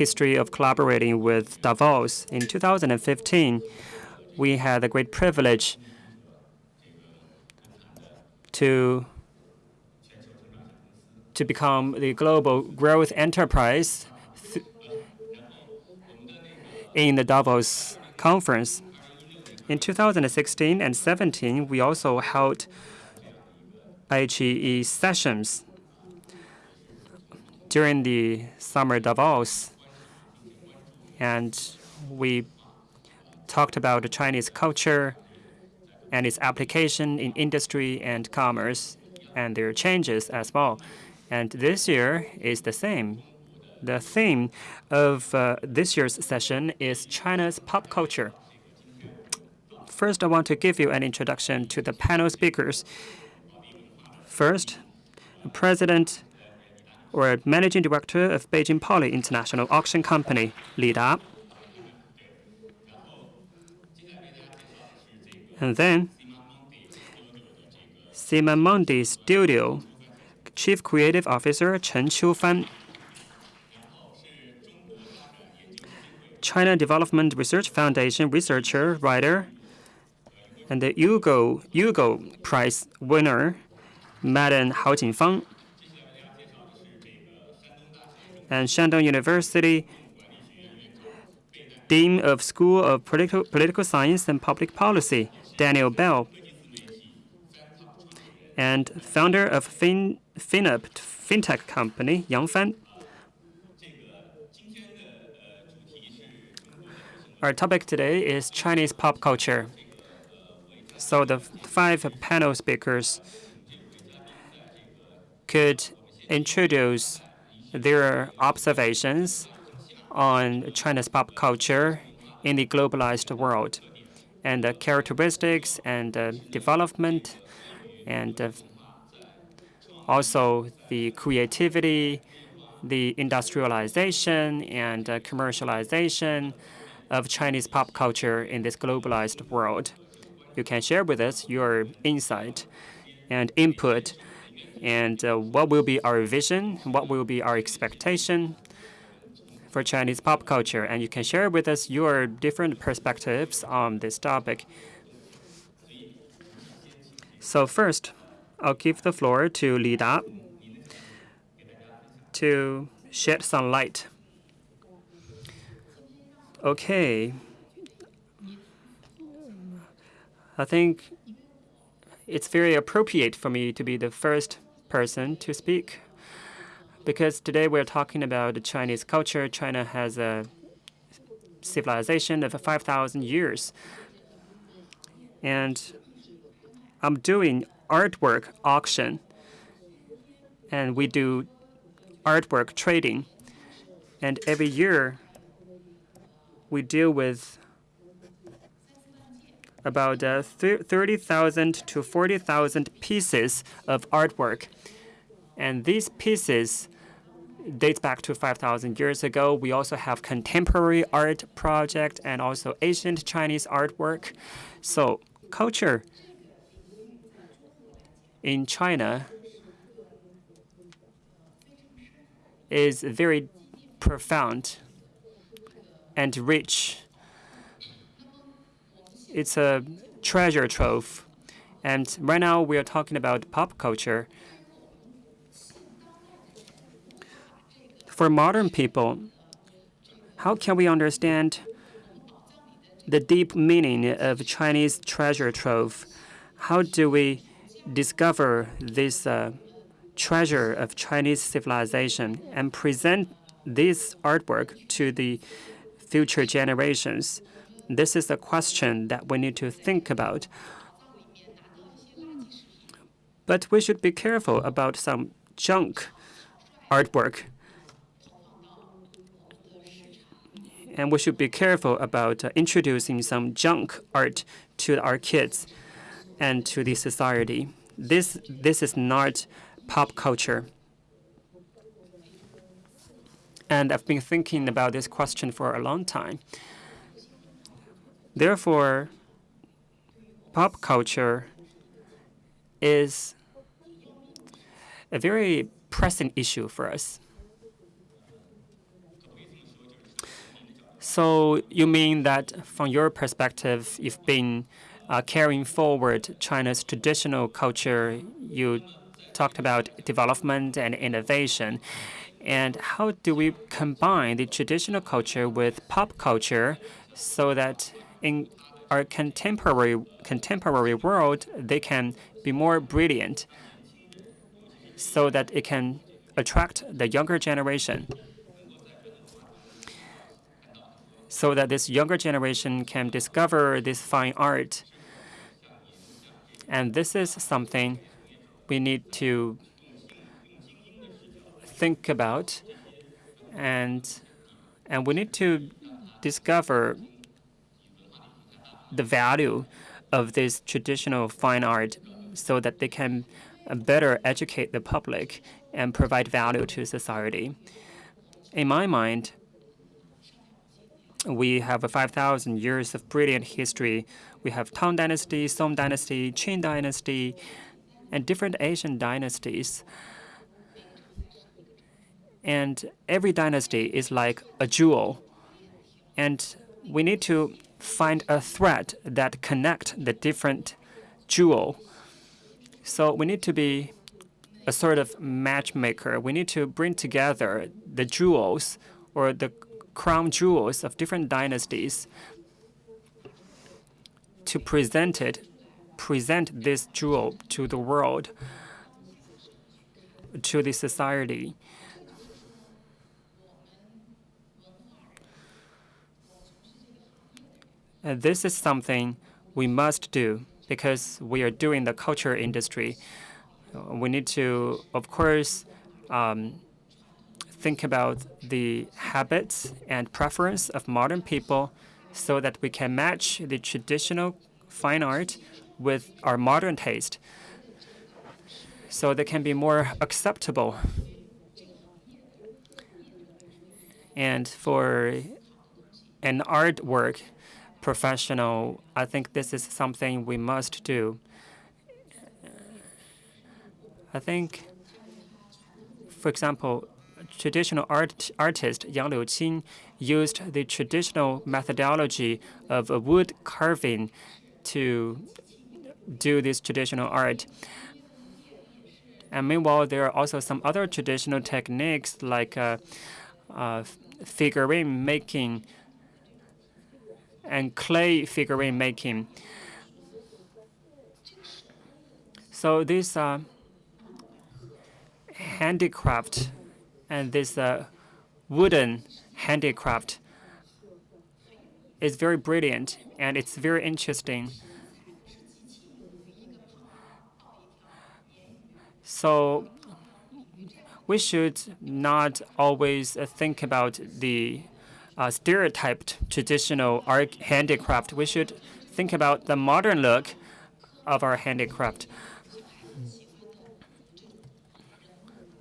history of collaborating with Davos. In 2015, we had the great privilege to to become the global growth enterprise in the Davos conference. In 2016 and 17, we also held IGE sessions during the summer Davos, and we talked about the Chinese culture and its application in industry and commerce and their changes as well. And this year is the same. The theme of uh, this year's session is China's pop culture. First, I want to give you an introduction to the panel speakers. First, President or Managing Director of Beijing Poly International Auction Company, Li Da. And then, Thema Mundi Studio Chief Creative Officer Chen Qiufan. China Development Research Foundation researcher, writer, and the Hugo, Hugo Prize winner, Madam Hao Jingfang. And Shandong University Dean of School of Political, Political Science and Public Policy, Daniel Bell. And founder of fin, FinUp fintech company, Yang Fan. Our topic today is Chinese pop culture. So the five panel speakers could introduce their observations on China's pop culture in the globalized world and the characteristics and uh, development and uh, also the creativity, the industrialization and uh, commercialization of Chinese pop culture in this globalized world. You can share with us your insight and input and uh, what will be our vision, what will be our expectation for Chinese pop culture. And you can share with us your different perspectives on this topic. So first, I'll give the floor to Li Da to shed some light. Okay, I think it's very appropriate for me to be the first person to speak because today we're talking about Chinese culture. China has a civilization of 5,000 years. And I'm doing artwork auction, and we do artwork trading. And every year, we deal with about uh, 30,000 to 40,000 pieces of artwork. And these pieces dates back to 5,000 years ago. We also have contemporary art project and also ancient Chinese artwork. So culture in China is very profound and rich it's a treasure trove. And right now we are talking about pop culture. For modern people, how can we understand the deep meaning of Chinese treasure trove? How do we discover this uh, treasure of Chinese civilization and present this artwork to the future generations? This is a question that we need to think about. But we should be careful about some junk artwork. And we should be careful about uh, introducing some junk art to our kids and to the society. This, this is not pop culture. And I've been thinking about this question for a long time. Therefore, pop culture is a very pressing issue for us. So you mean that from your perspective, you've been uh, carrying forward China's traditional culture. You talked about development and innovation. And how do we combine the traditional culture with pop culture so that in our contemporary contemporary world, they can be more brilliant so that it can attract the younger generation so that this younger generation can discover this fine art. And this is something we need to think about and and we need to discover the value of this traditional fine art so that they can uh, better educate the public and provide value to society. In my mind, we have 5,000 years of brilliant history. We have Tang Dynasty, Song Dynasty, Qin Dynasty, and different Asian dynasties. And every dynasty is like a jewel. And we need to find a thread that connect the different jewel. So we need to be a sort of matchmaker. We need to bring together the jewels or the crown jewels of different dynasties to present it, present this jewel to the world, to the society. And this is something we must do because we are doing the culture industry. We need to, of course, um, think about the habits and preference of modern people so that we can match the traditional fine art with our modern taste so they can be more acceptable. And for an artwork professional, I think this is something we must do. I think, for example, traditional art, artist Yang Liuqing used the traditional methodology of wood carving to do this traditional art. And meanwhile, there are also some other traditional techniques like uh, uh, figurine making and clay figurine making. So this are handicraft and this uh, wooden handicraft is very brilliant and it's very interesting. So we should not always uh, think about the uh, stereotyped traditional art handicraft. We should think about the modern look of our handicraft.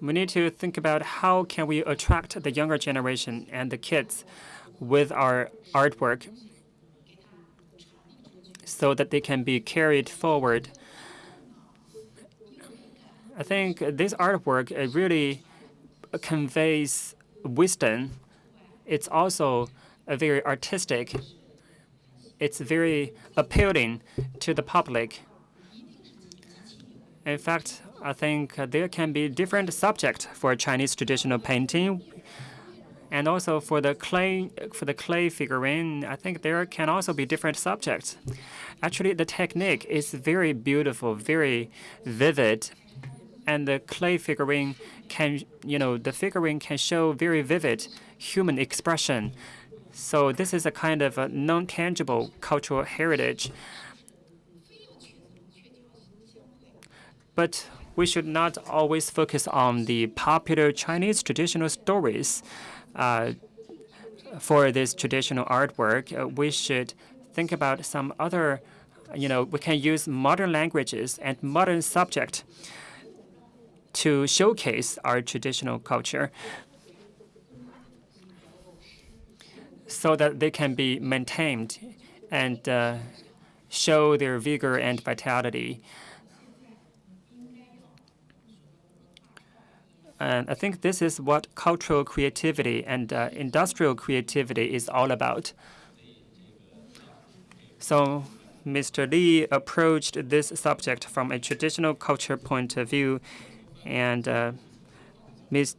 we need to think about how can we attract the younger generation and the kids with our artwork so that they can be carried forward. I think this artwork really conveys wisdom. It's also a very artistic. It's very appealing to the public. In fact, I think there can be different subjects for Chinese traditional painting. And also for the clay for the clay figurine, I think there can also be different subjects. Actually, the technique is very beautiful, very vivid, and the clay figurine can, you know, the figurine can show very vivid human expression. So this is a kind of non-tangible cultural heritage. But we should not always focus on the popular Chinese traditional stories uh, for this traditional artwork. Uh, we should think about some other, you know, we can use modern languages and modern subject to showcase our traditional culture so that they can be maintained and uh, show their vigor and vitality. And I think this is what cultural creativity and uh, industrial creativity is all about. So Mr. Li approached this subject from a traditional culture point of view, and uh, Ms.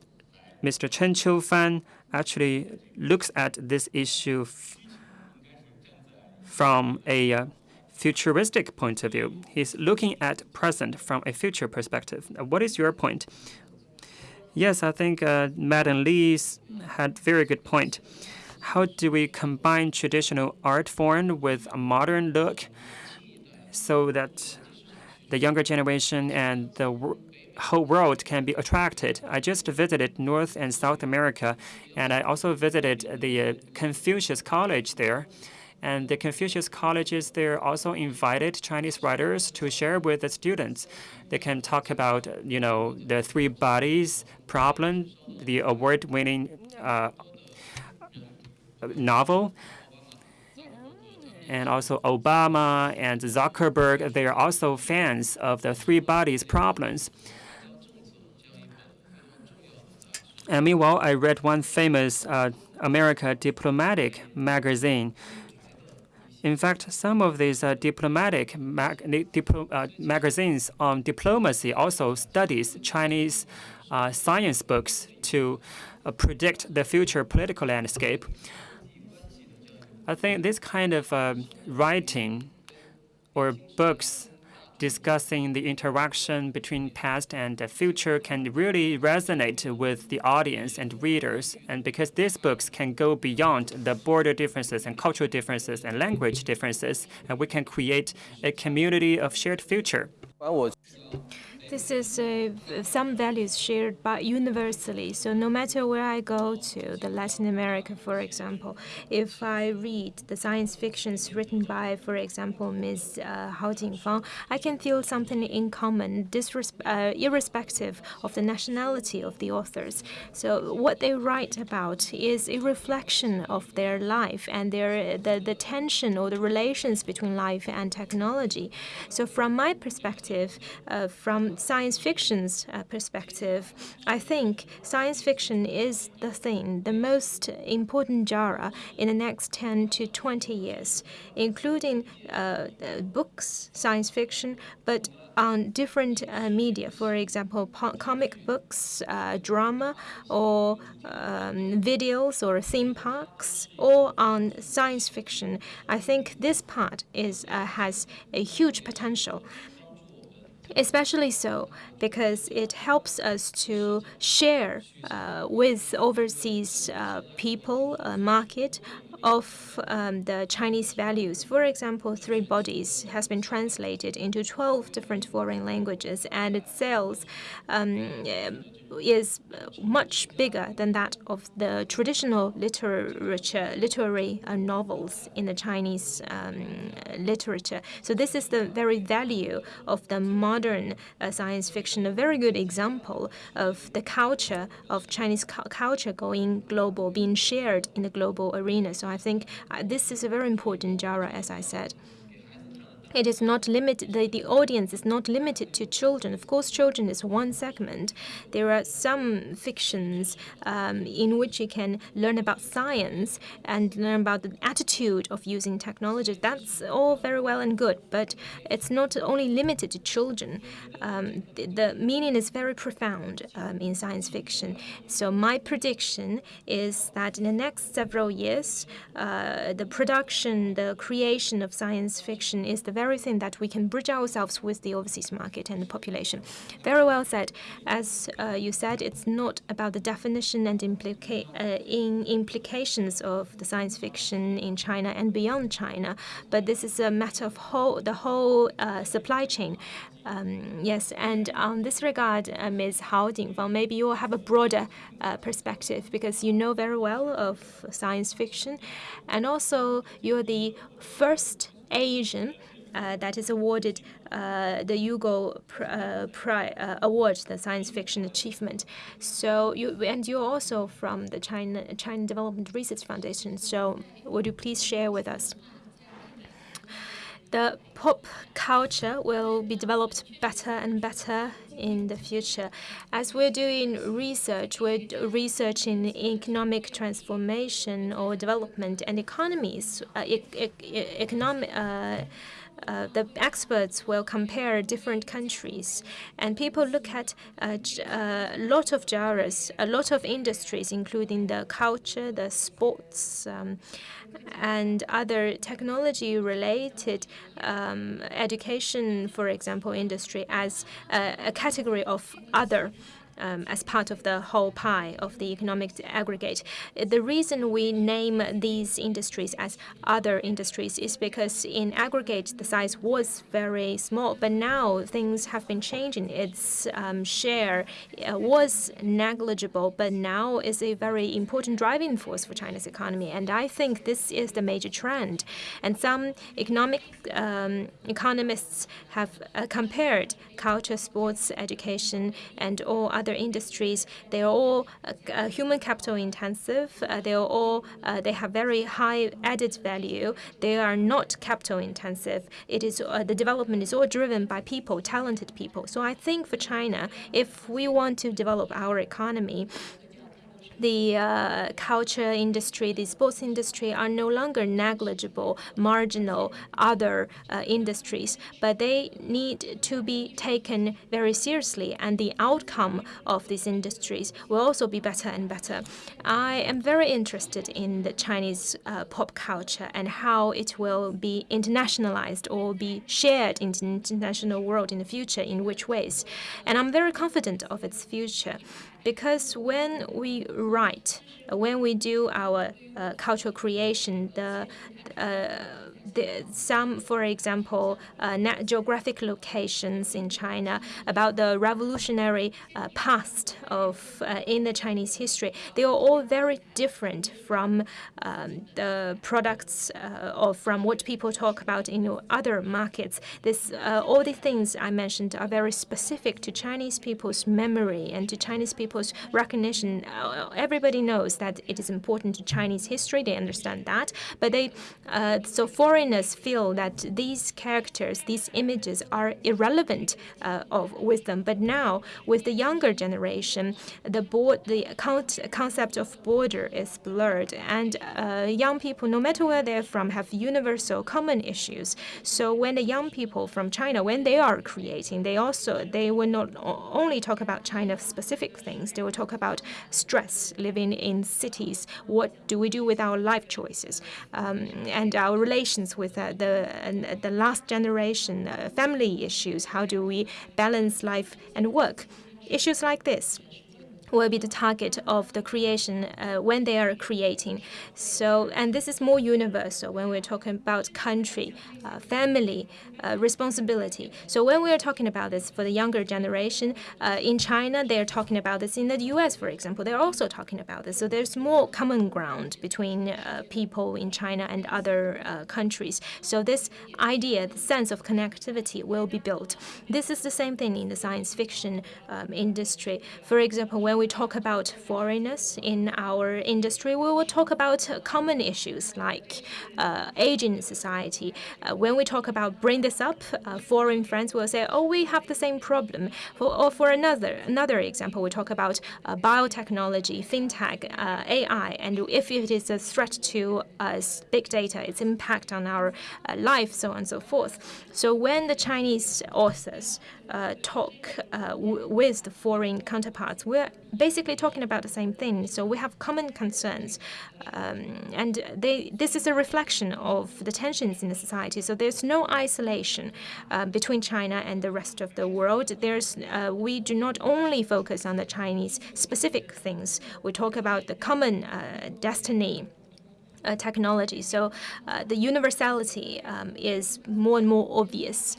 Mr. Chen Qiufan actually looks at this issue from a uh, futuristic point of view. He's looking at present from a future perspective. What is your point? Yes, I think uh, Madam Lee's had very good point. How do we combine traditional art form with a modern look so that the younger generation and the whole world can be attracted. I just visited North and South America, and I also visited the uh, Confucius College there. And the Confucius colleges there also invited Chinese writers to share with the students. They can talk about, you know, the three bodies problem, the award-winning uh, novel, and also Obama and Zuckerberg. They are also fans of the three bodies problems. And meanwhile, I read one famous uh, America diplomatic magazine in fact, some of these uh, diplomatic mag diplo uh, magazines on diplomacy also studies Chinese uh, science books to uh, predict the future political landscape. I think this kind of um, writing or books discussing the interaction between past and future can really resonate with the audience and readers. And because these books can go beyond the border differences and cultural differences and language differences, and we can create a community of shared future. This is uh, some values shared by universally. So no matter where I go to, the Latin America, for example, if I read the science fictions written by, for example, Ms. Uh, Hao Jingfang, I can feel something in common, uh, irrespective of the nationality of the authors. So what they write about is a reflection of their life and their the, the tension or the relations between life and technology. So from my perspective, uh, from science fiction's uh, perspective, I think science fiction is the thing, the most important genre in the next 10 to 20 years, including uh, books, science fiction, but on different uh, media, for example, comic books, uh, drama, or um, videos or theme parks, or on science fiction. I think this part is uh, has a huge potential. Especially so because it helps us to share uh, with overseas uh, people, uh, market, of um, the Chinese values. For example, Three Bodies has been translated into 12 different foreign languages, and its sales um, is much bigger than that of the traditional literature, literary uh, novels in the Chinese um, literature. So this is the very value of the modern uh, science fiction, a very good example of the culture of Chinese cu culture going global, being shared in the global arena. So I think uh, this is a very important genre, as I said. It is not limited, the, the audience is not limited to children. Of course, children is one segment. There are some fictions um, in which you can learn about science and learn about the attitude of using technology. That's all very well and good, but it's not only limited to children. Um, the, the, meaning is very profound um, in science fiction. So my prediction is that in the next several years, uh, the production, the creation of science fiction is the very thing that we can bridge ourselves with the overseas market and the population. Very well said. As uh, you said, it's not about the definition and implica uh, in implications of the science fiction in China and beyond China, but this is a matter of whole, the whole uh, supply chain. Um, yes, and on this regard, uh, Ms. Hao Jingfang, maybe you will have a broader uh, perspective because you know very well of science fiction, and also you're the first Asian uh, that is awarded uh, the Hugo uh, uh, Award, the science fiction achievement. So you and you're also from the China China Development Research Foundation. So would you please share with us? The pop culture will be developed better and better in the future. As we're doing research, we're researching economic transformation or development and economies, uh, e e economic. Uh, uh, the experts will compare different countries, and people look at a uh, lot of genres, a lot of industries, including the culture, the sports, um, and other technology-related um, education, for example, industry as a, a category of other um, as part of the whole pie of the economic aggregate. The reason we name these industries as other industries is because in aggregate the size was very small, but now things have been changing. Its um, share uh, was negligible, but now is a very important driving force for China's economy. And I think this is the major trend. And some economic um, economists have uh, compared culture, sports, education, and all other other industries, they are all uh, uh, human capital intensive. Uh, they are all they have very high added value. They are not capital intensive. It is the development is all driven by people, talented people. So I think for China, if we want to develop our economy, the uh, culture industry, the sports industry are no longer negligible, marginal other uh, industries, but they need to be taken very seriously, and the outcome of these industries will also be better and better. I am very interested in the Chinese uh, pop culture and how it will be internationalized or be shared in the international world in the future, in which ways. And I'm very confident of its future because when we write, when we do our uh, cultural creation, the uh, the, some, for example, uh, geographic locations in China about the revolutionary uh, past of uh, in the Chinese history. They are all very different from um, the products uh, or from what people talk about in other markets. This uh, all the things I mentioned are very specific to Chinese people's memory and to Chinese people's recognition. Uh, everybody knows that it is important to Chinese history. They understand that, but they so foreign foreigners feel that these characters, these images are irrelevant uh, of wisdom. But now, with the younger generation, the board, the concept of border is blurred, and uh, young people, no matter where they're from, have universal common issues. So when the young people from China, when they are creating, they also they will not only talk about China-specific things. They will talk about stress, living in cities. What do we do with our life choices um, and our relations with uh, the the last generation uh, family issues. How do we balance life and work? Issues like this will be the target of the creation uh, when they are creating. So, and this is more universal when we're talking about country, uh, family, uh, responsibility. So when we are talking about this for the younger generation, uh, in China, they're talking about this. In the U.S., for example, they're also talking about this. So there's more common ground between uh, people in China and other uh, countries. So this idea, the sense of connectivity will be built. This is the same thing in the science fiction um, industry. For example, when we talk about foreigners in our industry, we will talk about common issues like uh, aging society. Uh, when we talk about bring this up, uh, foreign friends will say, "Oh, we have the same problem." For, or for another another example, we talk about uh, biotechnology, fintech, uh, AI, and if it is a threat to us, big data, its impact on our uh, life, so on and so forth. So when the Chinese authors talk with the foreign counterparts, we're basically talking about the same thing. So we have common concerns, um, and they, this is a reflection of the tensions in the society. So there's no isolation uh, between China and the rest of the world. There's uh, we do not only focus on the Chinese specific things. We talk about the common uh, destiny uh, technology. So uh, the universality um, is more and more obvious.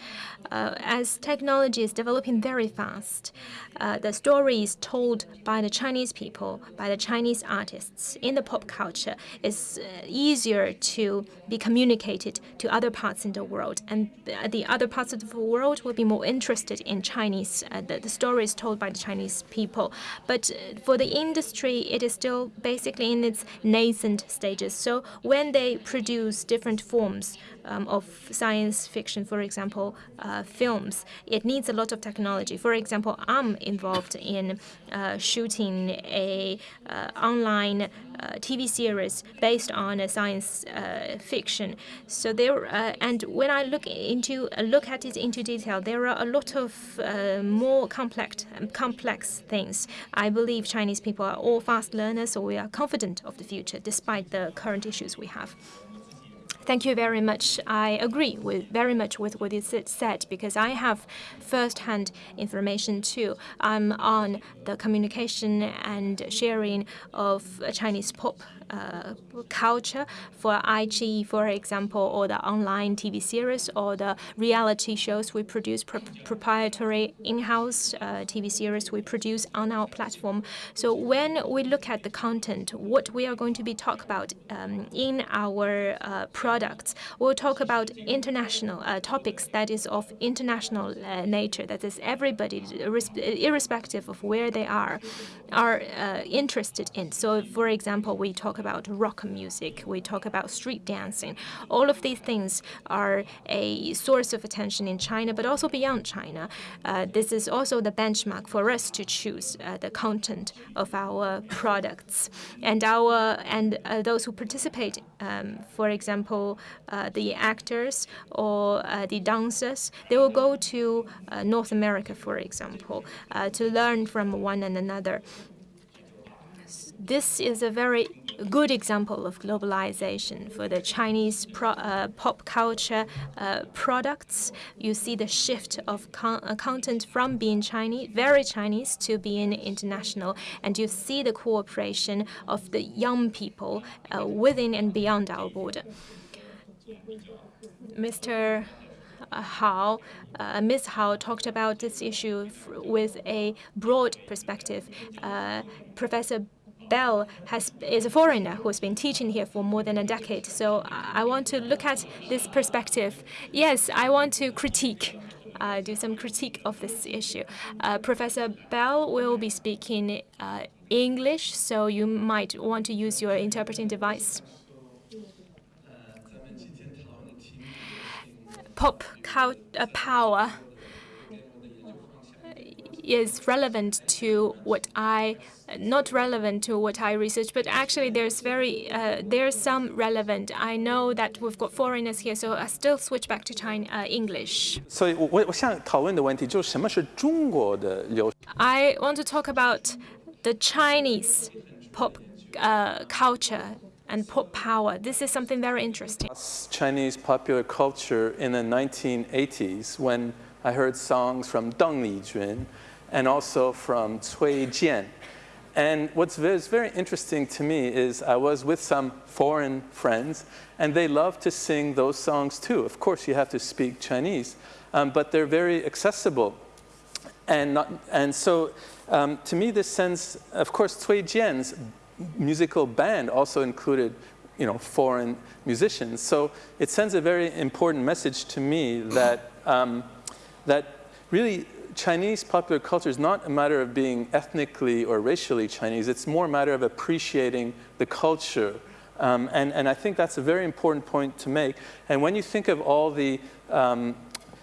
Uh, as technology is developing very fast, uh, the stories told by the Chinese people, by the Chinese artists in the pop culture is uh, easier to be communicated to other parts in the world. And the other parts of the world will be more interested in Chinese, uh, the, the stories told by the Chinese people. But for the industry, it is still basically in its nascent stages. So when they produce different forms um, of science fiction, for example, uh, films, it needs a lot of technology. For example, I'm involved in uh, shooting a uh, online uh, TV series based on a science uh, fiction. So there, and when I look into look at it into detail, there are a lot of more complex complex things. I believe Chinese people are all fast learners, so we are confident of the future despite the current issues we have. Thank you very much. I agree with very much with what you said because I have first-hand information too. I'm on the communication and sharing of Chinese pop uh, culture for iQIYI, for example, or the online TV series or the reality shows we produce, pro proprietary in-house uh, TV series we produce on our platform. So when we look at the content, what we are going to be talk about um, in our uh, products, we'll talk about international uh, topics that is of international uh, nature, that is everybody, irrespective of where they are, are uh, interested in. So for example, we talk about rock music, we talk about street dancing. All of these things are a source of attention in China, but also beyond China. Uh, this is also the benchmark for us to choose uh, the content of our products. And our and uh, those who participate, um, for example, uh, the actors or uh, the dancers, they will go to uh, North America, for example, to learn from one and another this is a very good example of globalization for the Chinese pro, uh, pop culture uh, products. You see the shift of con uh, content from being Chinese, very Chinese, to being international, and you see the cooperation of the young people uh, within and beyond our border. Mr. Uh, Hao, uh, Ms. Hao talked about this issue with a broad perspective. Uh, Professor Bell has, is a foreigner who has been teaching here for more than a decade. So I want to look at this perspective. Yes, I want to critique uh, do some critique of this issue. Uh, Professor Bell will be speaking uh, English, so you might want to use your interpreting device. Pop uh, power is relevant to what I not relevant to what I research, but actually there's very uh, there's some relevant. I know that we've got foreigners here, so I still switch back to China uh, English. I want to talk about the Chinese pop uh, culture and pop power. This is something very interesting. Chinese popular culture in the 1980s when I heard songs from Deng Lijun and also from Cui Jian. And what's very, interesting to me is I was with some foreign friends, and they love to sing those songs too. Of course, you have to speak Chinese, um, but they're very accessible. And, not, and so, um, to me, this sends, of course, Cui Jian's musical band also included you know, foreign musicians. So it sends a very important message to me that, um, that really Chinese popular culture is not a matter of being ethnically or racially Chinese. It's more a matter of appreciating the culture. Um, and, and I think that's a very important point to make. And when you think of all the um,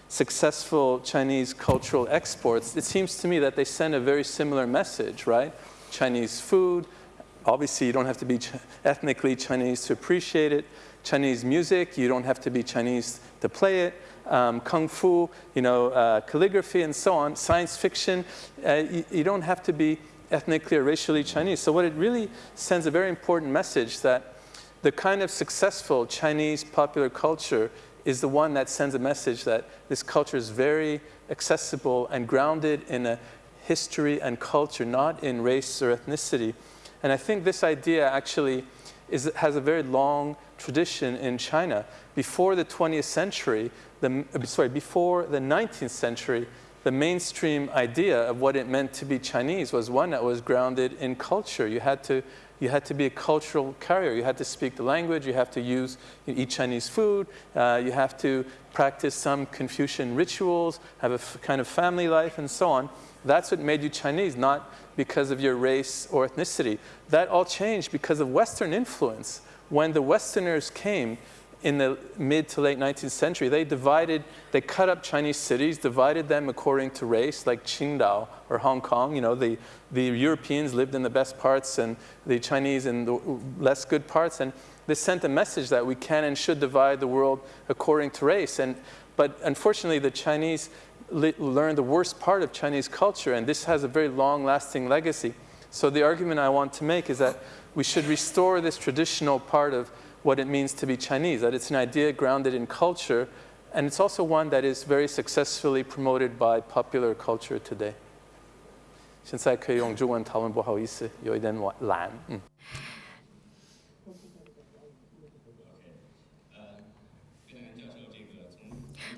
successful Chinese cultural exports, it seems to me that they send a very similar message, right? Chinese food, obviously you don't have to be ethnically Chinese to appreciate it. Chinese music, you don't have to be Chinese to play it um, kung fu, you know, uh, calligraphy and so on, science fiction, uh, you, you, don't have to be ethnically or racially Chinese. So what it really sends a very important message that the kind of successful Chinese popular culture is the one that sends a message that this culture is very accessible and grounded in a history and culture, not in race or ethnicity. And I think this idea actually is, has a very long tradition in China. Before the 20th century, the, sorry, before the 19th century, the mainstream idea of what it meant to be Chinese was one that was grounded in culture. You had to, you had to be a cultural carrier. You had to speak the language. You have to use, you eat Chinese food. Uh, you have to practice some Confucian rituals, have a kind of family life, and so on. That's what made you Chinese, not because of your race or ethnicity. That all changed because of Western influence when the Westerners came in the mid to late 19th century, they divided, they cut up Chinese cities, divided them according to race, like Qingdao or Hong Kong. You know, the, the Europeans lived in the best parts and the Chinese in the less good parts. And they sent a message that we can and should divide the world according to race. And, but unfortunately, the Chinese learned the worst part of Chinese culture, and this has a very long-lasting legacy. So the argument I want to make is that we should restore this traditional part of what it means to be Chinese, that it's an idea grounded in culture, and it's also one that is very successfully promoted by popular culture today. 现在可以用中文讨论，不好意思，有一点懒。嗯。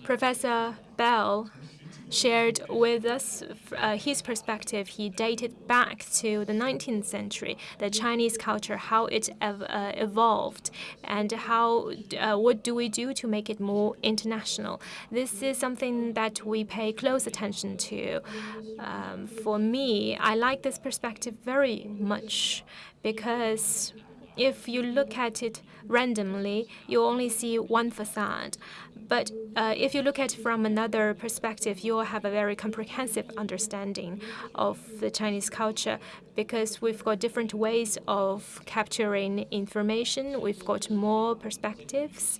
Professor Bell shared with us uh, his perspective. He dated back to the 19th century, the Chinese culture, how it ev uh, evolved, and how uh, what do we do to make it more international. This is something that we pay close attention to. Um, for me, I like this perspective very much because if you look at it randomly, you only see one facade. But uh, if you look at it from another perspective, you will have a very comprehensive understanding of the Chinese culture because we've got different ways of capturing information. We've got more perspectives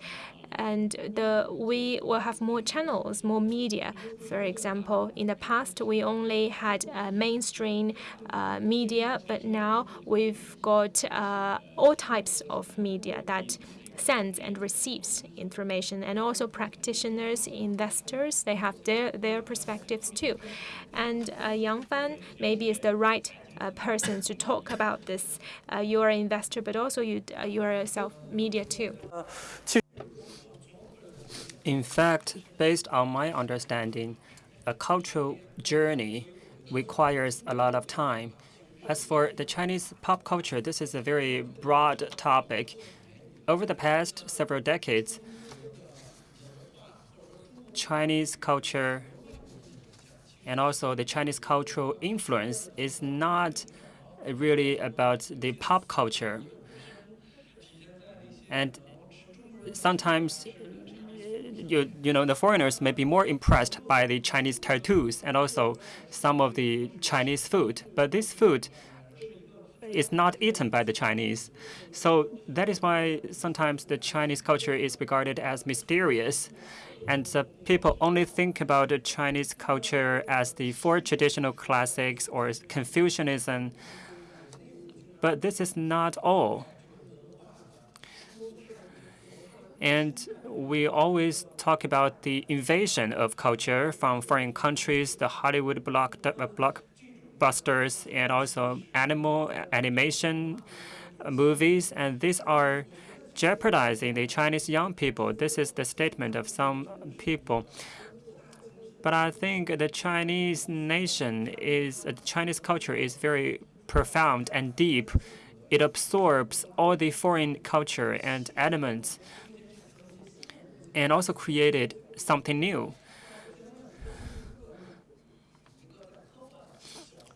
and the, we will have more channels, more media. For example, in the past, we only had uh, mainstream uh, media, but now we've got uh, all types of media that sends and receives information and also practitioners, investors, they have their, their perspectives too. And uh, Yang Fan maybe is the right uh, person to talk about this. Uh, you're an investor, but also you, uh, you're a self-media too. In fact, based on my understanding, a cultural journey requires a lot of time. As for the Chinese pop culture, this is a very broad topic. Over the past several decades, Chinese culture and also the Chinese cultural influence is not really about the pop culture. And sometimes you, you know, the foreigners may be more impressed by the Chinese tattoos and also some of the Chinese food. But this food is not eaten by the Chinese. So that is why sometimes the Chinese culture is regarded as mysterious. And uh, people only think about the Chinese culture as the four traditional classics or Confucianism. But this is not all. And we always talk about the invasion of culture from foreign countries, the Hollywood block, uh, blockbusters, and also animal animation movies. And these are jeopardizing the Chinese young people. This is the statement of some people. But I think the Chinese nation is, uh, the Chinese culture is very profound and deep. It absorbs all the foreign culture and elements and also created something new.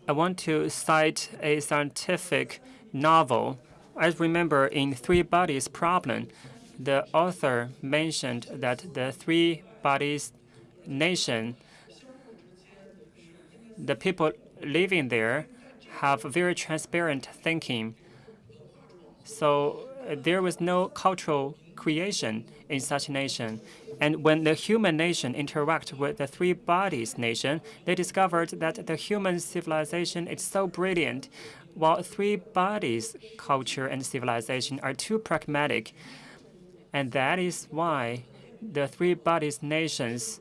I want to cite a scientific novel. I remember in Three Bodies Problem, the author mentioned that the Three Bodies nation, the people living there have very transparent thinking. So uh, there was no cultural creation in such a nation. And when the human nation interact with the three bodies nation, they discovered that the human civilization is so brilliant, while three bodies culture and civilization are too pragmatic. And that is why the three bodies nations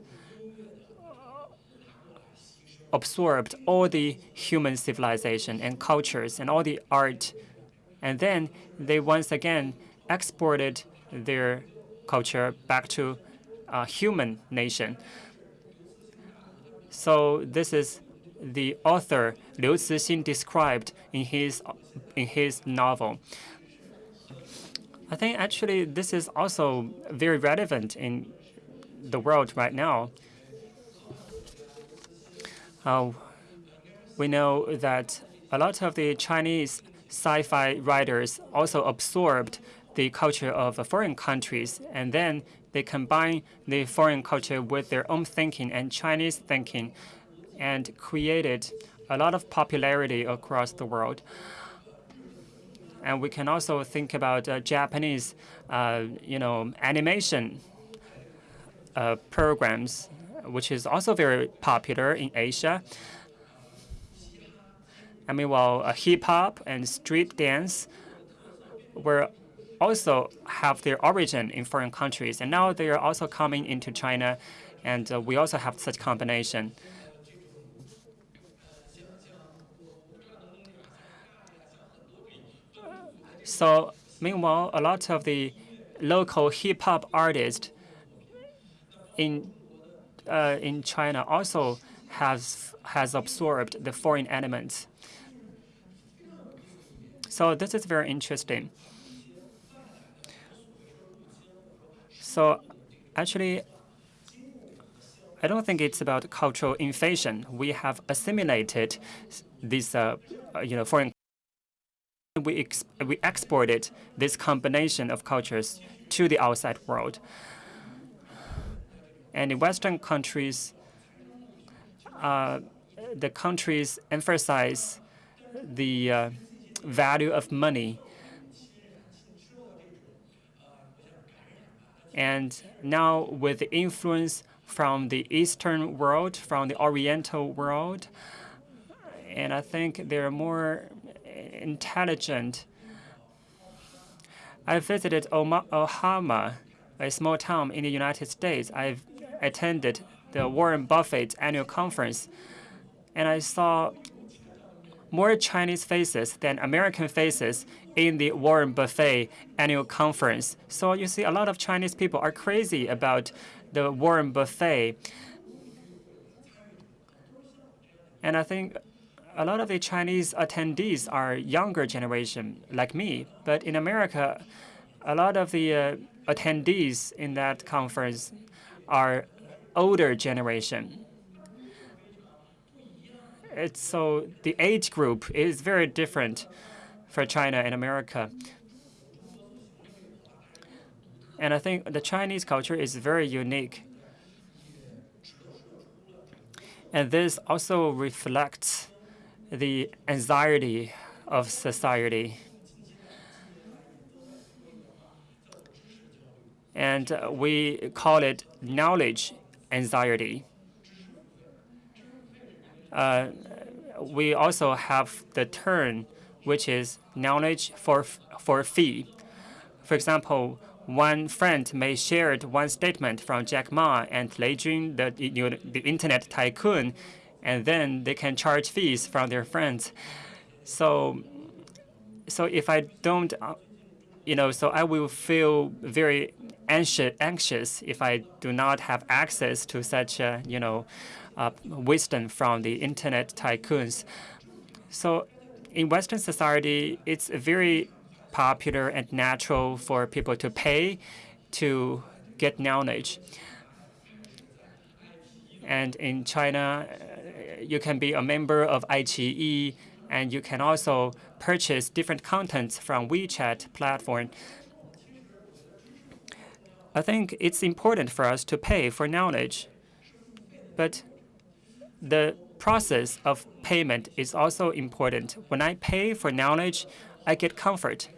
absorbed all the human civilization and cultures and all the art. And then they once again exported their culture back to a human nation. So this is the author Liu Cixin described in his in his novel. I think actually this is also very relevant in the world right now. Uh, we know that a lot of the Chinese sci-fi writers also absorbed the culture of foreign countries, and then they combine the foreign culture with their own thinking and Chinese thinking, and created a lot of popularity across the world. And we can also think about uh, Japanese, uh, you know, animation uh, programs, which is also very popular in Asia. I mean, while uh, hip hop and street dance were also have their origin in foreign countries, and now they are also coming into China, and uh, we also have such combination. So meanwhile, a lot of the local hip hop artists in uh, in China also has has absorbed the foreign elements. So this is very interesting. So actually, I don't think it's about cultural invasion. We have assimilated these, uh, you know, foreign. We ex we exported this combination of cultures to the outside world. And in Western countries, uh, the countries emphasize the uh, value of money. And now with the influence from the Eastern world, from the Oriental world, and I think they're more intelligent. I visited Omaha, a small town in the United States. I've attended the Warren Buffett annual conference, and I saw more Chinese faces than American faces in the Warren Buffett annual conference. So you see, a lot of Chinese people are crazy about the Warren Buffett. And I think a lot of the Chinese attendees are younger generation, like me. But in America, a lot of the uh, attendees in that conference are older generation. It's so the age group is very different for China and America. And I think the Chinese culture is very unique. And this also reflects the anxiety of society. And we call it knowledge anxiety. Uh, we also have the term which is knowledge for, for fee. For example, one friend may share one statement from Jack Ma and Lei Jun, the, you know, the internet tycoon, and then they can charge fees from their friends. So, so if I don't, uh, you know, so I will feel very anxious, anxious if I do not have access to such, a, you know, uh, wisdom from the internet tycoons. So in Western society, it's very popular and natural for people to pay to get knowledge. And in China, uh, you can be a member of iQIYI, and you can also purchase different contents from WeChat platform. I think it's important for us to pay for knowledge, but the process of payment is also important. When I pay for knowledge, I get comfort.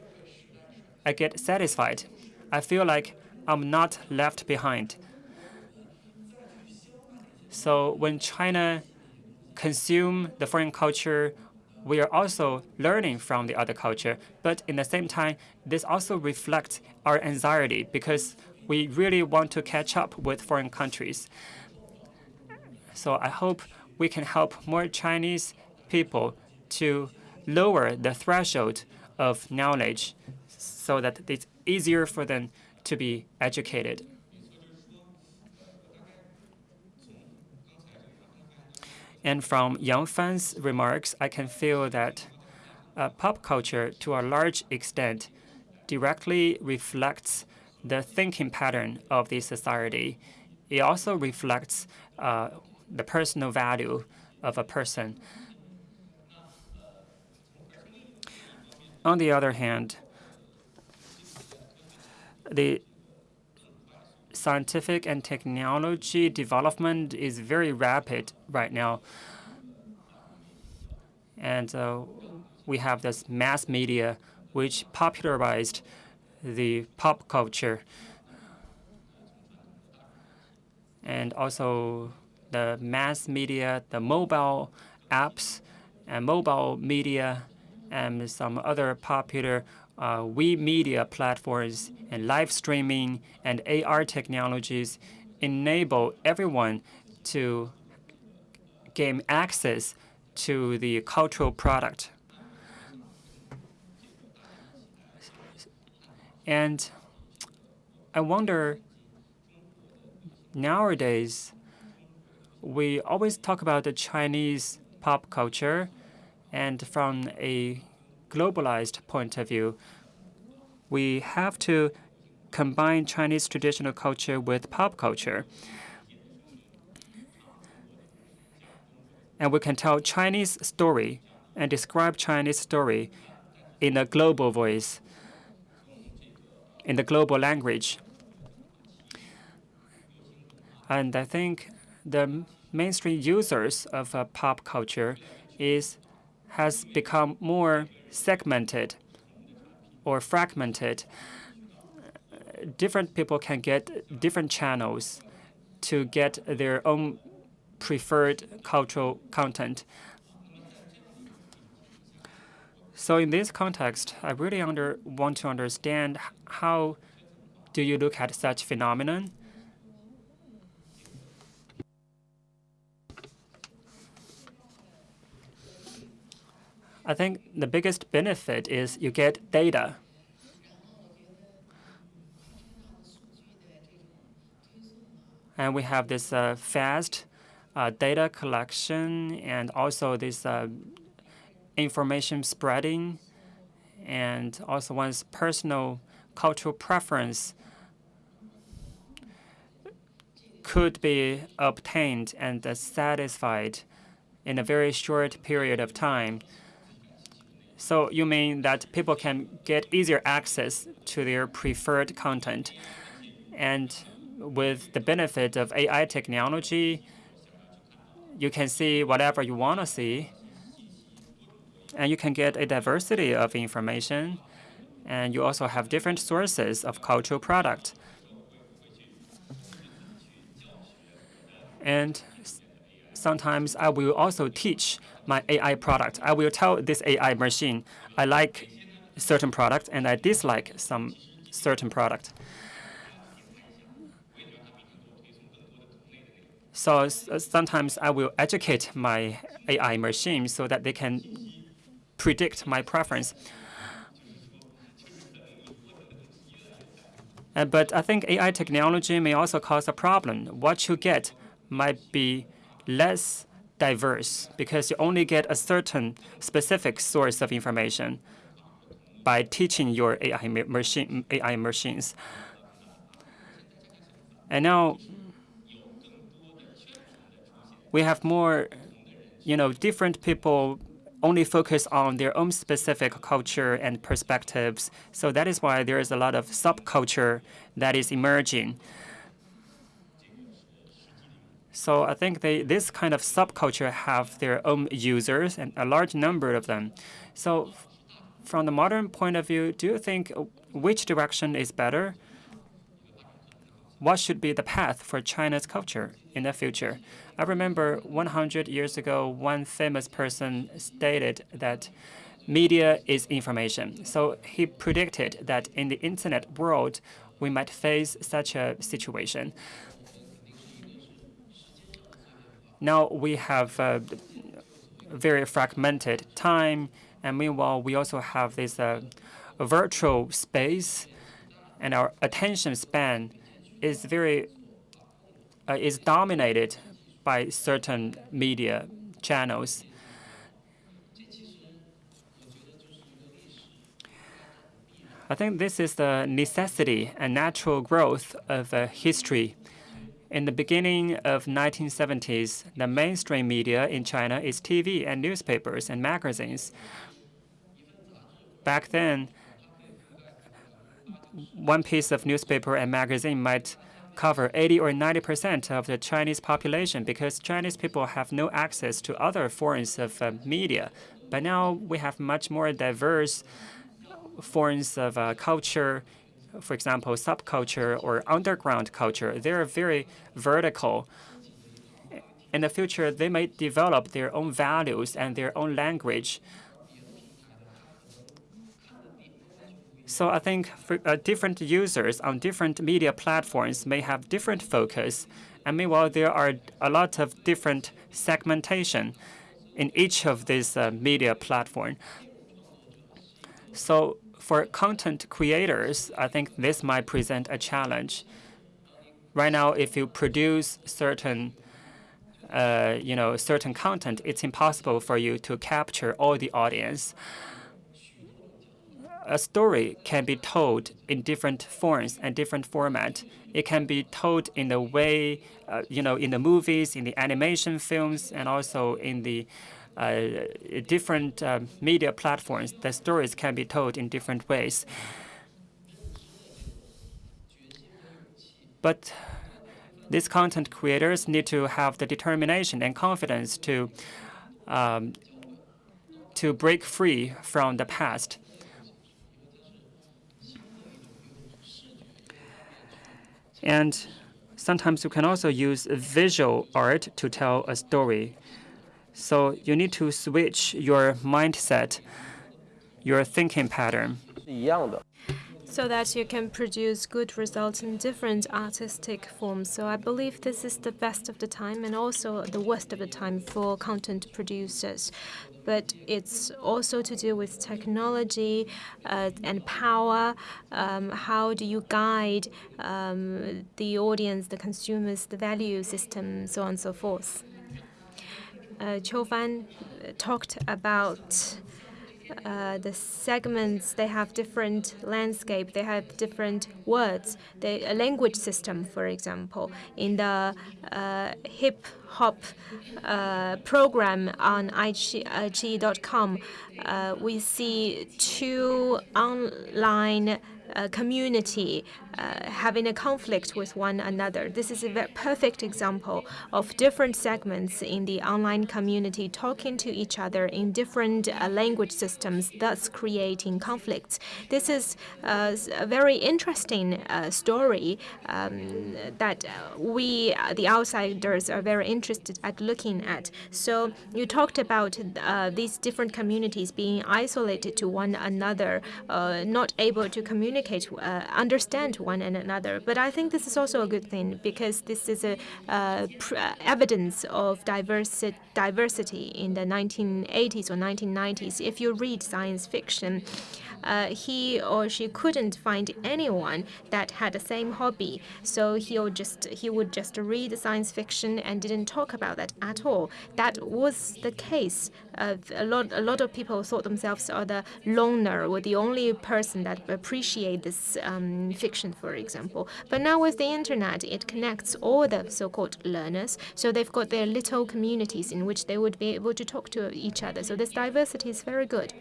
I get satisfied. I feel like I'm not left behind. So when China consume the foreign culture, we are also learning from the other culture. But in the same time, this also reflects our anxiety because we really want to catch up with foreign countries. So I hope we can help more Chinese people to lower the threshold of knowledge so that it's easier for them to be educated. And from Yang Fan's remarks, I can feel that uh, pop culture, to a large extent, directly reflects the thinking pattern of the society. It also reflects uh, the personal value of a person. On the other hand, the scientific and technology development is very rapid right now. And uh, we have this mass media which popularized the pop culture. And also the mass media, the mobile apps and mobile media and some other popular uh, we media platforms and live streaming and AR technologies enable everyone to gain access to the cultural product. And I wonder, nowadays, we always talk about the Chinese pop culture, and from a globalized point of view, we have to combine Chinese traditional culture with pop culture. And we can tell Chinese story and describe Chinese story in a global voice, in the global language. And I think the mainstream users of uh, pop culture is has become more segmented or fragmented. Different people can get different channels to get their own preferred cultural content. So in this context, I really under, want to understand how do you look at such phenomenon? I think the biggest benefit is you get data. And we have this uh, fast uh, data collection and also this uh, information spreading and also one's personal cultural preference could be obtained and satisfied in a very short period of time. So you mean that people can get easier access to their preferred content. And with the benefit of AI technology, you can see whatever you want to see. And you can get a diversity of information. And you also have different sources of cultural product. And sometimes I will also teach my AI product. I will tell this AI machine I like certain product and I dislike some certain product. So uh, sometimes I will educate my AI machine so that they can predict my preference. Uh, but I think AI technology may also cause a problem. What you get might be less diverse because you only get a certain specific source of information by teaching your AI, machine, AI machines. And now we have more, you know, different people only focus on their own specific culture and perspectives. So that is why there is a lot of subculture that is emerging. So I think they, this kind of subculture have their own users and a large number of them. So from the modern point of view, do you think which direction is better? What should be the path for China's culture in the future? I remember 100 years ago, one famous person stated that media is information. So he predicted that in the internet world, we might face such a situation. Now we have a very fragmented time, and meanwhile we also have this uh, virtual space, and our attention span is very uh, is dominated by certain media channels. I think this is the necessity and natural growth of uh, history in the beginning of 1970s, the mainstream media in China is TV and newspapers and magazines. Back then, one piece of newspaper and magazine might cover 80 or 90 percent of the Chinese population because Chinese people have no access to other forms of uh, media. But now we have much more diverse forms of uh, culture, for example, subculture or underground culture. They are very vertical. In the future, they may develop their own values and their own language. So I think for, uh, different users on different media platforms may have different focus. And meanwhile, there are a lot of different segmentation in each of these uh, media platform. So for content creators, I think this might present a challenge. Right now, if you produce certain uh, you know, certain content, it's impossible for you to capture all the audience a story can be told in different forms and different format. It can be told in the way, uh, you know, in the movies, in the animation films, and also in the different uh, media platforms. The stories can be told in different ways. But these content creators need to have the determination and confidence to um, to break free from the past And sometimes you can also use visual art to tell a story. So you need to switch your mindset, your thinking pattern. So that you can produce good results in different artistic forms. So I believe this is the best of the time and also the worst of the time for content producers but it's also to do with technology uh, and power. Um, how do you guide um, the audience, the consumers, the value system, so on and so forth? Uh, Qiu Fan talked about uh, the segments, they have different landscape, they have different words. The a language system, for example, in the uh, hip hop uh, program on iQIYI.com, uh, we see two online uh, community uh, having a conflict with one another. This is a perfect example of different segments in the online community talking to each other in different uh, language systems, thus creating conflicts. This is uh, a very interesting uh, story um, that we, the outsiders, are very interested at looking at. So you talked about these different communities being isolated to one another, not able to communicate, understand one and another. But I think this is also a good thing because this is a uh, evidence of diversi diversity in the 1980s or 1990s. If you read science fiction, uh, he or she couldn't find anyone that had the same hobby. So he'll just he would just read science fiction and didn't talk about that at all. That was the case. Uh, a lot a lot of people thought themselves are the loner or the only person that appreciate this um, fiction, for example. But now with the internet, it connects all the so-called learners. So they've got their little communities in which they would be able to talk to each other. So this diversity is very good.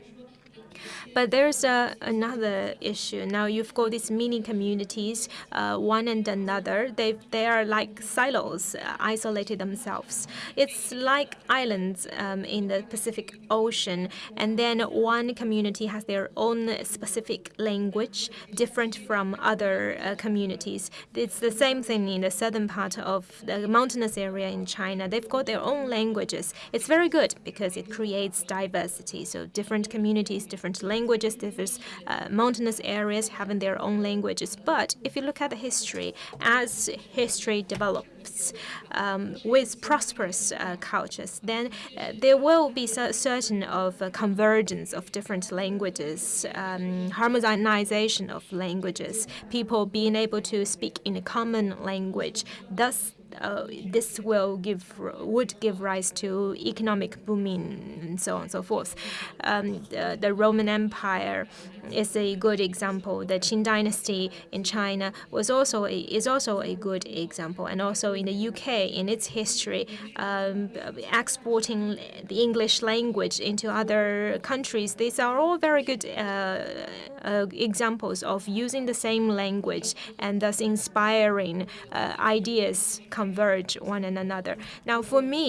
But there's uh, another issue. Now you've got these mini communities, uh, one and another. They they are like silos, uh, isolated themselves. It's like islands um, in the Pacific Ocean, and then one community has their own specific language, different from other uh, communities. It's the same thing in the southern part of the mountainous area in China. They've got their own languages. It's very good because it creates diversity. So different communities, different different languages, different uh, mountainous areas having their own languages. But if you look at the history, as history develops um, with prosperous uh, cultures, then uh, there will be certain of uh, convergence of different languages, um, harmonization of languages, people being able to speak in a common language, thus uh, this will give would give rise to economic booming and so on and so forth. Um, the, the, Roman Empire is a good example. The Qing Dynasty in China was also a, is also a good example, and also in the UK in its history, um, exporting the English language into other countries. These are all very good uh, uh, examples of using the same language and thus inspiring uh, ideas converge one and another. Now, for me,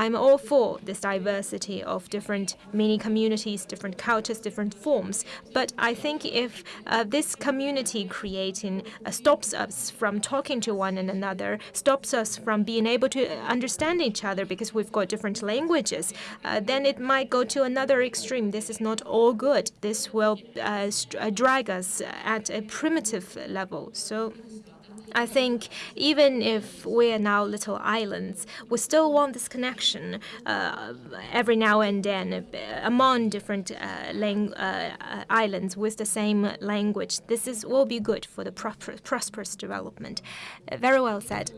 I'm all for this diversity of different mini communities, different cultures, different forms. But I think if uh, this community creating uh, stops us from talking to one and another, stops us from being able to understand each other because we've got different languages, uh, then it might go to another extreme. This is not all good. This will uh, uh, drag us at a primitive level. So I think even if we are now little islands, we still want this connection uh, every now and then among different uh, uh, islands with the same language. This is will be good for the prosperous development. Uh, very well said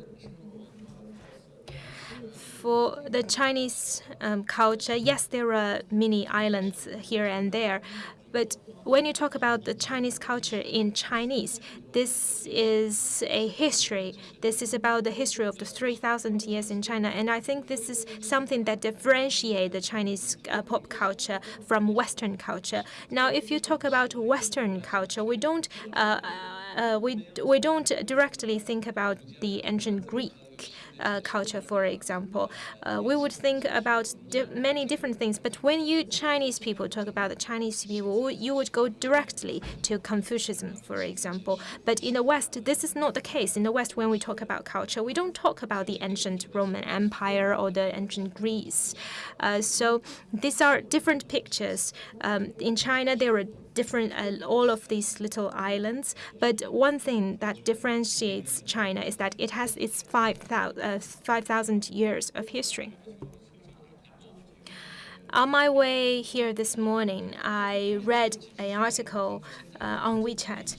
for the Chinese um, culture, yes, there are many islands here and there, but when you talk about the Chinese culture in Chinese, this is a history. This is about the history of the 3,000 years in China. And I think this is something that differentiates the Chinese uh, pop culture from Western culture. Now, if you talk about Western culture, we don't uh, uh, we we don't directly think about the ancient Greek uh, culture, for example, uh, we would think about di many different things. But when you Chinese people talk about the Chinese people, you would go directly to Confucianism, for example. But in the West, this is not the case. In the West, when we talk about culture, we don't talk about the ancient Roman Empire or the ancient Greece. Uh, so these are different pictures. Um, in China, there are different, uh, all of these little islands. But one thing that differentiates China is that it has its 5,000 uh, 5, years of history. On my way here this morning, I read an article uh, on WeChat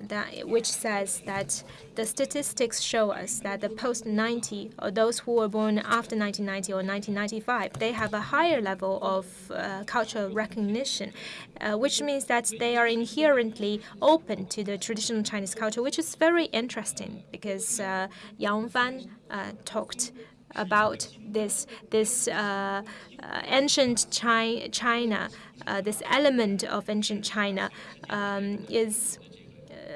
that, which says that the statistics show us that the post-90 or those who were born after 1990 or 1995, they have a higher level of uh, cultural recognition, uh, which means that they are inherently open to the traditional Chinese culture, which is very interesting because uh, Yang Fan uh, talked about this this uh, uh, ancient Chi China, uh, this element of ancient China um, is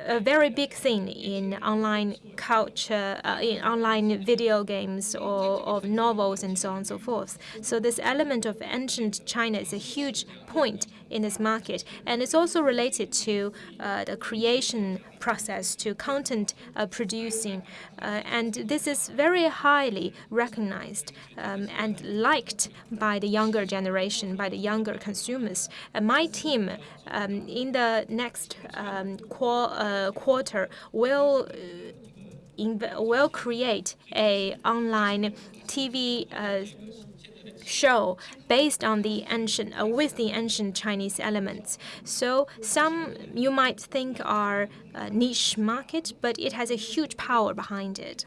a very big thing in online culture, uh, in online video games or of novels and so on and so forth. So this element of ancient China is a huge point in this market, and it's also related to uh, the creation process, to content uh, producing, uh, and this is very highly recognized um, and liked by the younger generation, by the younger consumers. my team um, in the next um, qu uh, quarter will uh, will create a online TV uh, show based on the ancient uh, with the ancient Chinese elements. So some you might think are a niche market, but it has a huge power behind it.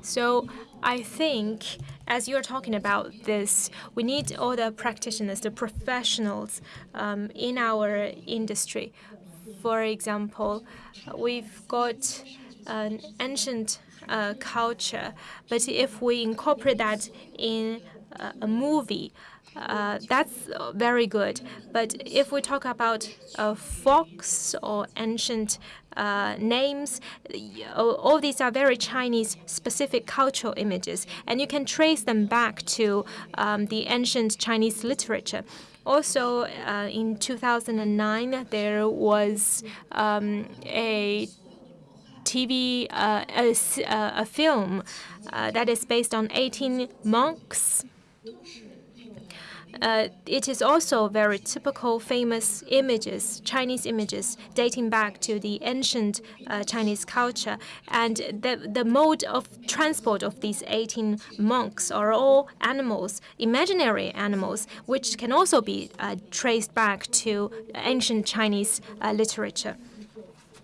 So I think as you're talking about this, we need all the practitioners, the professionals um, in our industry. For example, we've got an ancient uh, culture, but if we incorporate that in a movie, uh, that's very good. But if we talk about uh, fox or ancient uh, names, all these are very Chinese specific cultural images, and you can trace them back to um, the ancient Chinese literature. Also, uh, in 2009, there was um, a TV, uh, a, a, film that is based on 18 monks uh, it is also very typical famous images, Chinese images, dating back to the ancient uh, Chinese culture. And the, the mode of transport of these 18 monks are all animals, imaginary animals, which can also be uh, traced back to ancient Chinese uh, literature.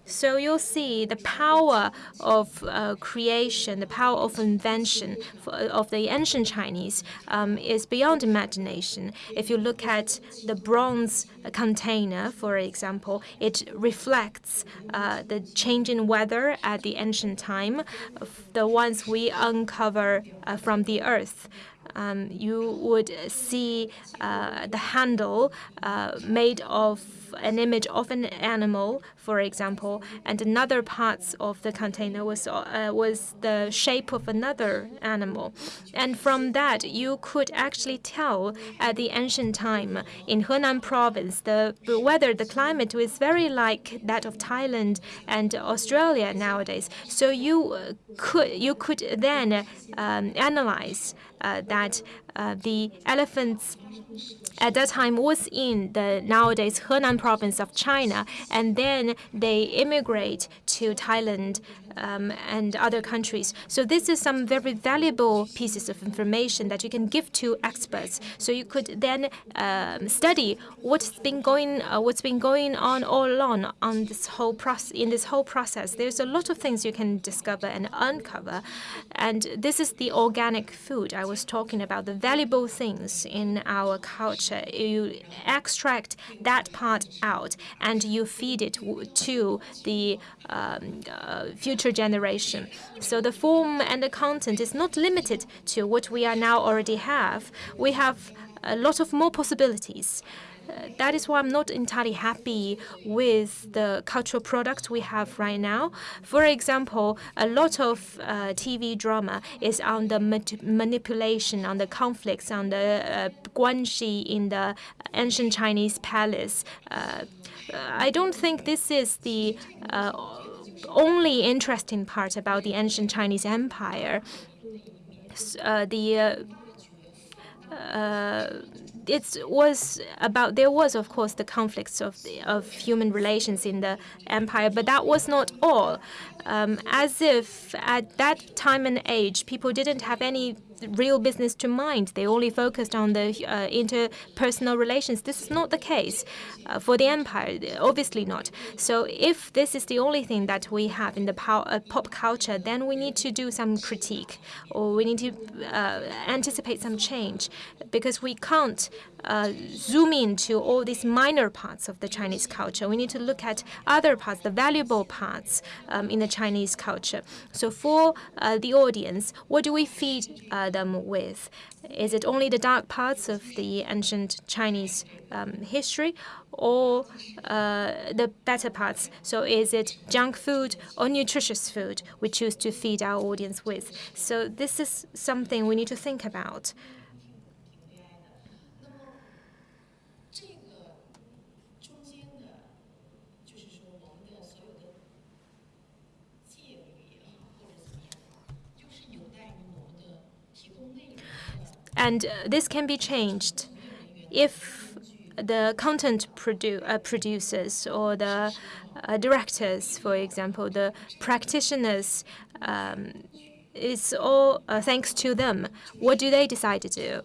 So you'll see the power of uh, creation, the power of invention for, of the ancient Chinese um, is beyond imagination. If you look at the bronze container, for example, it reflects uh, the changing weather at the ancient time, the ones we uncover uh, from the earth. Um, you would see uh, the handle uh, made of an image of an animal, for example, and another parts of the container was uh, was the shape of another animal, and from that you could actually tell at the ancient time in Henan province the weather, the climate was very like that of Thailand and Australia nowadays. So you uh, could you could then um, analyze that uh, the elephants at that time was in the nowadays Henan province of China, and then they immigrate to Thailand um, and other countries. So this is some very valuable pieces of information that you can give to experts. So you could then um, study what's been going uh, what's been going on all along on this whole process in this whole process. There's a lot of things you can discover and uncover, and this is the organic food I was talking about. The valuable things in our culture. You extract that part out and you feed it to the um, uh, future generation. So the form and the content is not limited to what we are now already have. We have a lot of more possibilities. Uh, that is why I'm not entirely happy with the cultural products we have right now. For example, a lot of uh, TV drama is on the manipulation, on the conflicts, on the uh, guanxi in the ancient Chinese palace. Uh, I don't think this is the uh, only interesting part about the ancient Chinese empire. Uh, the uh, it was about there was of course the conflicts of of human relations in the empire, but that was not all. Um, as if at that time and age, people didn't have any real business to mind. They only focused on the uh, interpersonal relations. This is not the case uh, for the empire, obviously not. So if this is the only thing that we have in the power, uh, pop culture, then we need to do some critique or we need to uh, anticipate some change because we can't uh, zoom into all these minor parts of the Chinese culture. We need to look at other parts, the valuable parts um, in the Chinese culture. So for uh, the audience, what do we feed them with? Is it only the dark parts of the ancient Chinese um, history or uh, the better parts? So is it junk food or nutritious food we choose to feed our audience with? So this is something we need to think about. And uh, this can be changed if the content produ uh, producers or the uh, directors, for example, the practitioners, um, it's all uh, thanks to them. What do they decide to do?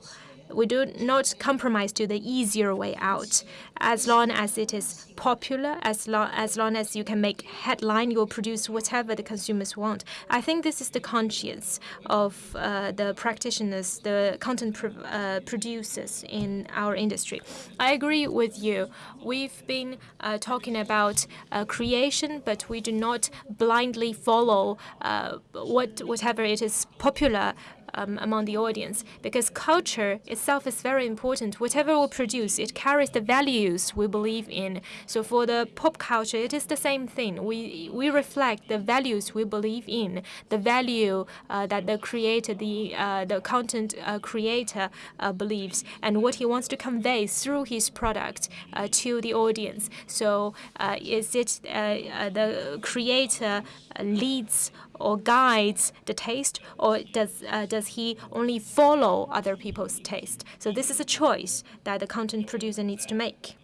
We do not compromise to the easier way out. As long as it is popular, as long as long as you can make headline, you'll produce whatever the consumers want. I think this is the conscience of uh, the practitioners, the content uh, producers in our industry. I agree with you. We've been uh, talking about uh, creation, but we do not blindly follow uh, what whatever it is popular um, among the audience because culture itself is very important. Whatever we produce, it carries the values we believe in. So for the pop culture, it is the same thing. We we reflect the values we believe in, the value uh, that the creator, the uh, the content uh, creator uh, believes, and what he wants to convey through his product uh, to the audience. So uh, is it the creator leads or guides the taste, or does uh, does he only follow other people's taste? So this is a choice that the content producer needs to make.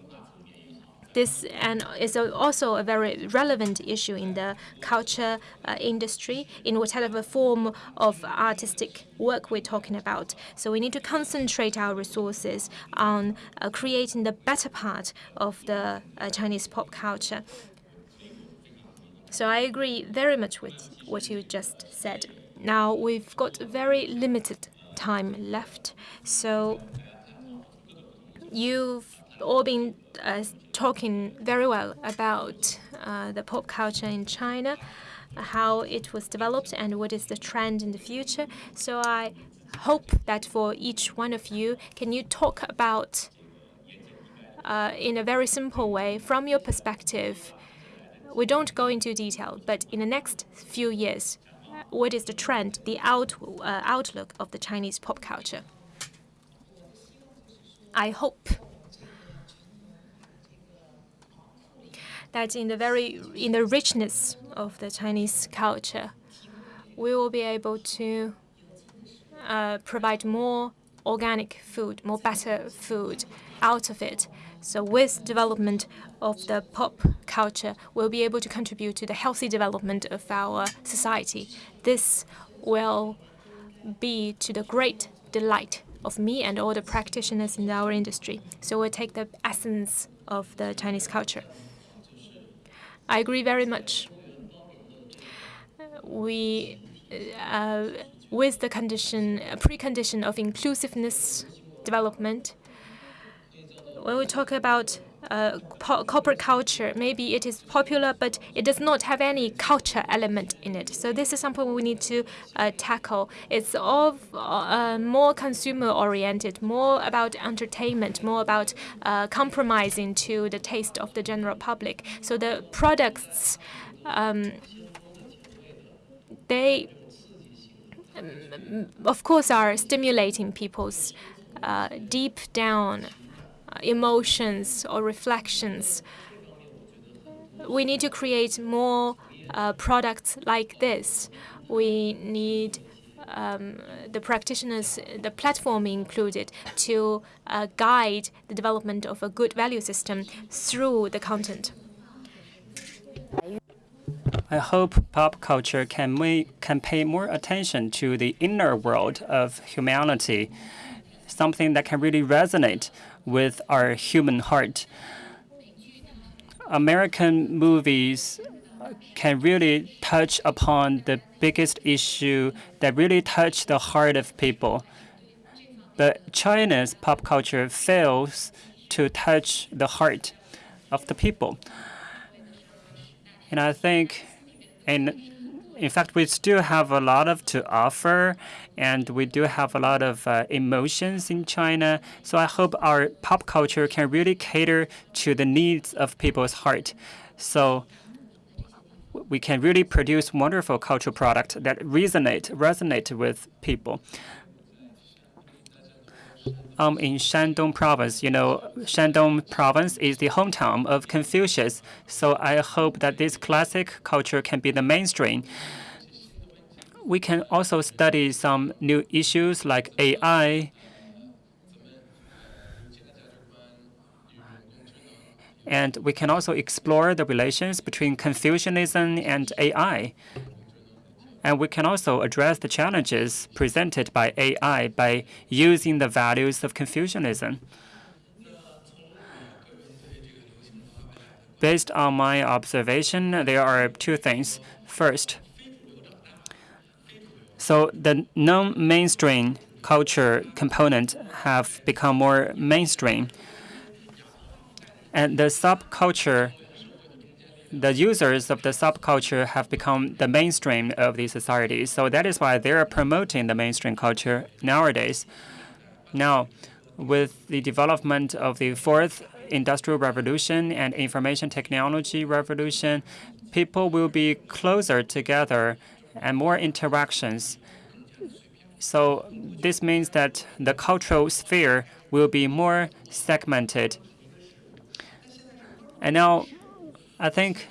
This and is also a very relevant issue in the culture uh, industry, in whatever form of artistic work we're talking about. So we need to concentrate our resources on uh, creating the better part of the uh, Chinese pop culture So I agree very much with what you just said. Now we've got very limited time left, so you've all been uh, talking very well about uh, the pop culture in China, how it was developed, and what is the trend in the future. So I hope that for each one of you, can you talk about uh, in a very simple way from your perspective? We don't go into detail, but in the next few years, what is the trend, the out, uh, outlook of the Chinese pop culture? I hope that in the very in the richness of the Chinese culture, we will be able to uh, provide more organic food, more better food out of it. So with development of the pop culture, we'll be able to contribute to the healthy development of our society. This will be to the great delight of me and all the practitioners in our industry. So we'll take the essence of the Chinese culture. I agree very much. We, uh, with the condition, precondition of inclusiveness development, when we talk about uh, corporate culture, maybe it is popular, but it does not have any culture element in it. So this is something we need to uh, tackle. It's all uh, more consumer oriented, more about entertainment, more about uh, compromising to the taste of the general public. So the products, um, they, um, of course, are stimulating people's uh, deep down emotions or reflections. We need to create more uh, products like this. We need um, the practitioners, the platform included, to uh, guide the development of a good value system through the content. I hope pop culture can, make, can pay more attention to the inner world of humanity, something that can really resonate with our human heart. American movies can really touch upon the biggest issue that really touch the heart of people. But China's pop culture fails to touch the heart of the people. And I think in in fact, we still have a lot of to offer, and we do have a lot of uh, emotions in China. So I hope our pop culture can really cater to the needs of people's heart. So we can really produce wonderful cultural products that resonate resonate with people. Um, in Shandong province, you know, Shandong province is the hometown of Confucius. So I hope that this classic culture can be the mainstream. We can also study some new issues like AI, And we can also explore the relations between Confucianism and AI. And we can also address the challenges presented by AI by using the values of Confucianism. Based on my observation, there are two things. First, so the non-mainstream culture component have become more mainstream. And the subculture the users of the subculture have become the mainstream of the society. So that is why they're promoting the mainstream culture nowadays. Now, with the development of the fourth industrial revolution and information technology revolution, people will be closer together and more interactions. So this means that the cultural sphere will be more segmented. And now I think,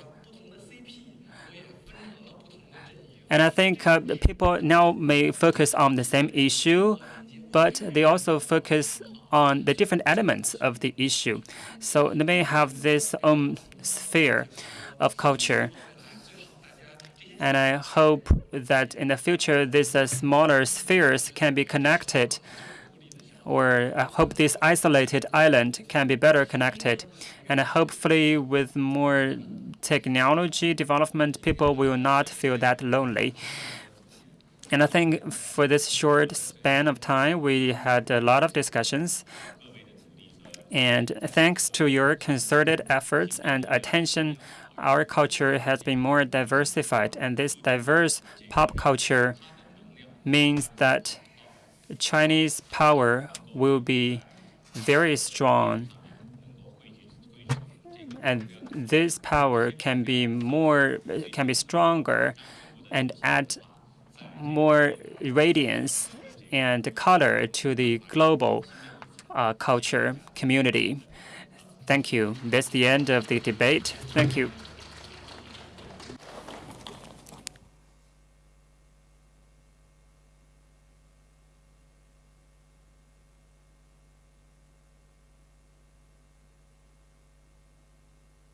and I think uh, people now may focus on the same issue, but they also focus on the different elements of the issue. So they may have this own sphere of culture. And I hope that in the future, these uh, smaller spheres can be connected or I hope this isolated island can be better connected. And hopefully with more technology development, people will not feel that lonely. And I think for this short span of time, we had a lot of discussions. And thanks to your concerted efforts and attention, our culture has been more diversified. And this diverse pop culture means that Chinese power will be very strong. And this power can be more, can be stronger and add more radiance and color to the global uh, culture community. Thank you. That's the end of the debate. Thank you.